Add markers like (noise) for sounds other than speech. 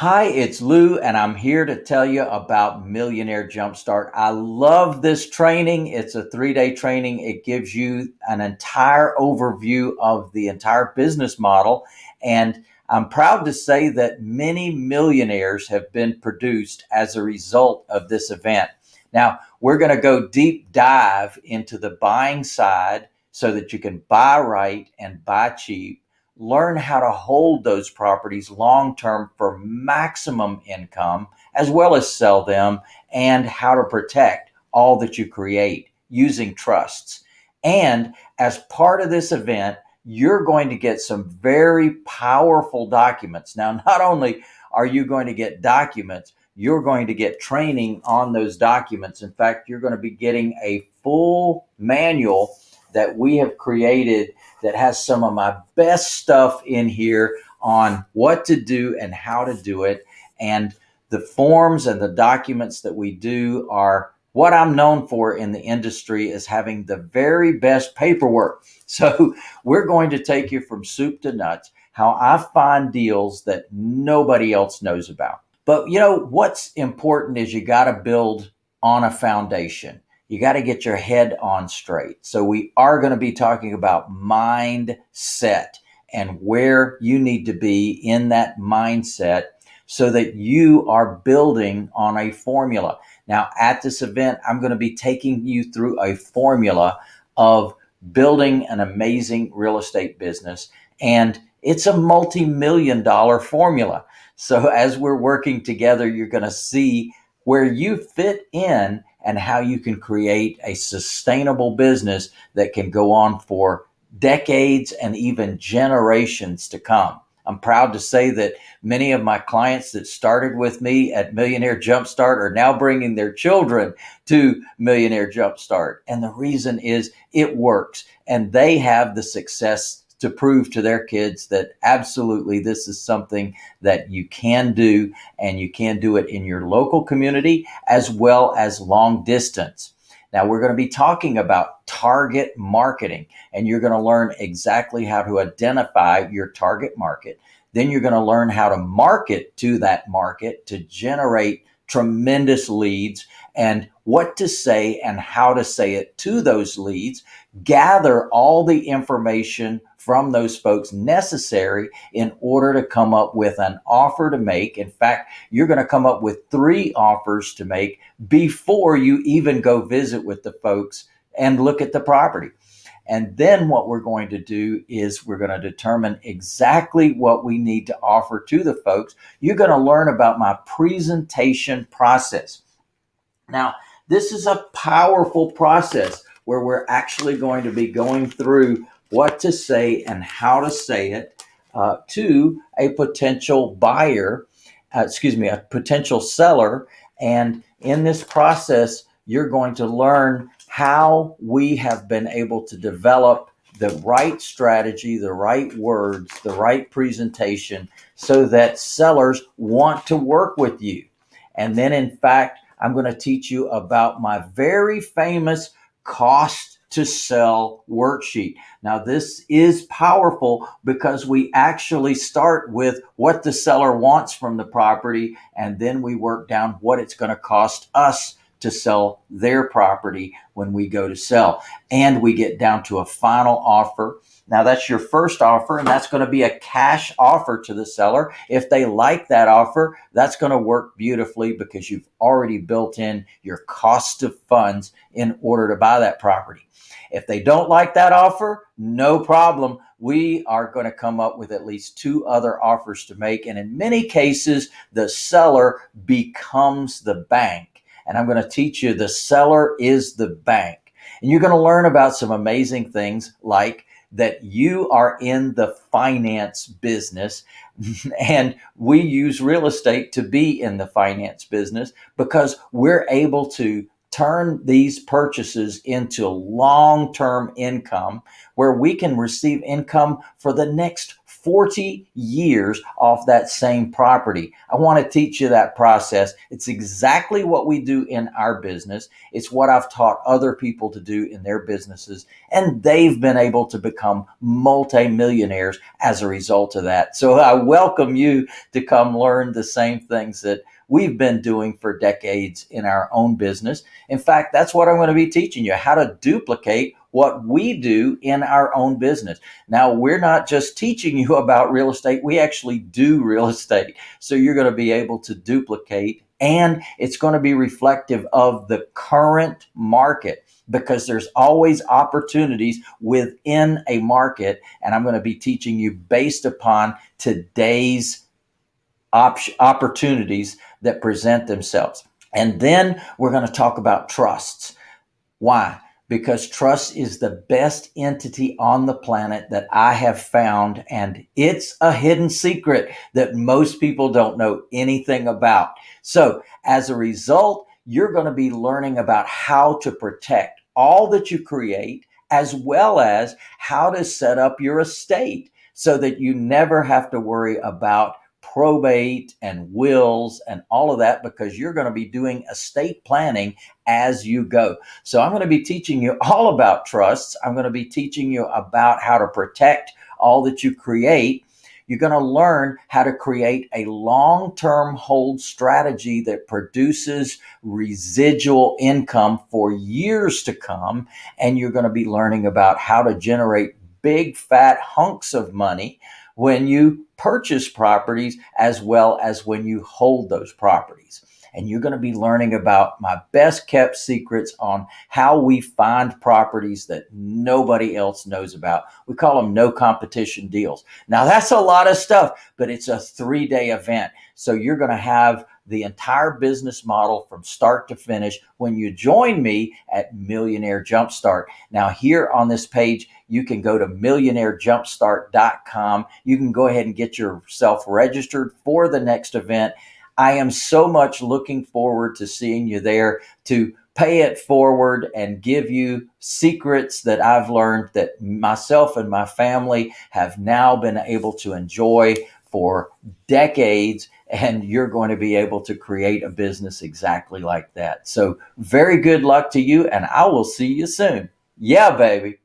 Hi, it's Lou, and I'm here to tell you about Millionaire Jumpstart. I love this training. It's a three day training. It gives you an entire overview of the entire business model. And I'm proud to say that many millionaires have been produced as a result of this event. Now, we're going to go deep dive into the buying side so that you can buy right and buy cheap learn how to hold those properties long term for maximum income, as well as sell them, and how to protect all that you create using trusts. And as part of this event, you're going to get some very powerful documents. Now, (laughs) not only are you going to get documents, you're going to get training on those documents. In fact, you're going to be getting a full manual that we have created that has some of my best stuff in here on what to do and how to do it. And the forms and the documents that we do are what I'm known for in the industry is having the very best paperwork. (laughs) So we're going to take you from soup to nuts, how I find deals that nobody else knows about. But you know, what's important is you got to build on a foundation you got to get your head on straight. So we are going to be talking about mindset and where you need to be in that mindset so that you are building on a formula. Now, at this event, I'm going to be taking you through a formula of building an amazing real estate business. And it's a multi million dollar formula. So, as we're working together, you're going to see where you fit in and how you can create a sustainable business that can go on for decades and even generations to come. I'm proud to say that many of my clients that started with me at Millionaire Jumpstart are now bringing their children to Millionaire Jumpstart. And the reason is it works and they have the success to prove to their kids that absolutely this is something that you can do and you can do it in your local community as well as long distance. Now, we're going to be talking about target marketing, and you're going to learn exactly how to identify your target market. Then you're going to learn how to market to that market to generate tremendous leads and what to say and how to say it to those leads. Gather all the information from those folks necessary in order to come up with an offer to make. In fact, you're going to come up with three offers to make before you even go visit with the folks and look at the property. And then what we're going to do is we're going to determine exactly what we need to offer to the folks. You're going to learn about my presentation process. Now, this is a powerful process where we're actually going to be going through what to say and how to say it uh, to a potential buyer, uh, excuse me, a potential seller. And in this process, you're going to learn how we have been able to develop the right strategy, the right words, the right presentation so that sellers want to work with you. And then, in fact, I'm going to teach you about my very famous cost to sell worksheet. Now, this is powerful because we actually start with what the seller wants from the property, and then we work down what it's going to cost us to sell their property when we go to sell. And we get down to a final offer. Now, that's your first offer, and that's going to be a cash offer to the seller. If they like that offer, that's going to work beautifully because you've already built in your cost of funds in order to buy that property. If they don't like that offer, no problem. We are going to come up with at least two other offers to make. And in many cases, the seller becomes the bank. And I'm going to teach you the seller is the bank. And you're going to learn about some amazing things like that you are in the finance business (laughs) and we use real estate to be in the finance business because we're able to turn these purchases into long term income where we can receive income for the next 40 years off that same property. I want to teach you that process. It's exactly what we do in our business. It's what I've taught other people to do in their businesses, and they've been able to become multimillionaires as a result of that. So I welcome you to come learn the same things that we've been doing for decades in our own business. In fact, that's what I'm going to be teaching you how to duplicate what we do in our own business. Now, we're not just teaching you (laughs) about real estate, we actually do real (laughs) estate. So you're going to be able to duplicate and it's going to be reflective of the current market because there's always opportunities within a market. And I'm going to be teaching you based upon today's op- opportunities that present themselves. And then we're going to talk about trusts. Why? Because trust is the best entity on the planet that I have found. And it's a hidden secret that most people don't know anything about. So as a result, you're going to be learning about how to protect all that you create, as well as how to set up your estate so that you never have to worry about probate and wills and all of that because you're going to be doing estate planning as you go. So I'm going to be teaching you all about trusts. I'm going to be teaching you about how to protect all that you create. You're going to learn how to create a long term hold strategy that produces residual income for years to come. And you're going to be learning about how to generate big fat hunks of money when you purchase properties as well as when you hold those properties. And you're going to be learning about my best kept secrets on how we find properties that nobody else knows about. We call them no competition deals. Now, that's a lot of stuff, but it's a three day event. So you're going to have the entire business model from start to finish when you join me at Millionaire Jumpstart. Now, here on this page, you can go to millionairejumpstart.com. You can go ahead and get yourself registered for the next event. I am so much looking forward to seeing you there to pay it forward and give you secrets that I've learned that myself and my family have now been able to enjoy for decades and you're going to be able to create a business exactly like that. So, very good luck to you, and I will see you soon. Yeah, baby.